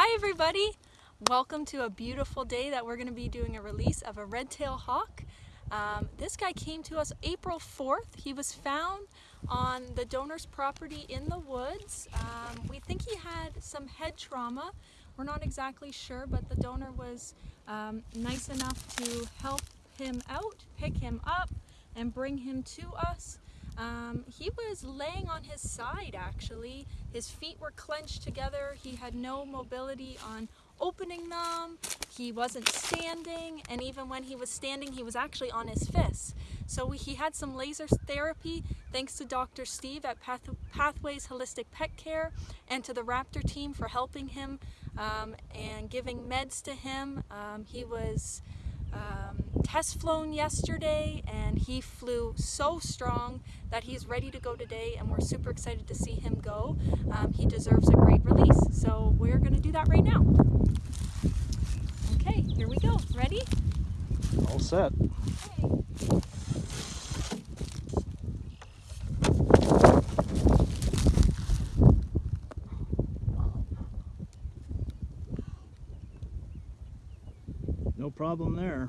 Hi everybody! Welcome to a beautiful day that we're going to be doing a release of a red-tailed hawk. Um, this guy came to us April 4th. He was found on the donor's property in the woods. Um, we think he had some head trauma. We're not exactly sure, but the donor was um, nice enough to help him out, pick him up, and bring him to us. Um, he was laying on his side actually. His feet were clenched together. He had no mobility on opening them. He wasn't standing and even when he was standing he was actually on his fists. So he had some laser therapy thanks to Dr. Steve at Path Pathways Holistic Pet Care and to the Raptor team for helping him um, and giving meds to him. Um, he was um, test flown yesterday and he flew so strong that he's ready to go today and we're super excited to see him go. Um, he deserves a great release. So we're going to do that right now. Okay, here we go. Ready? All set. Okay. No problem there.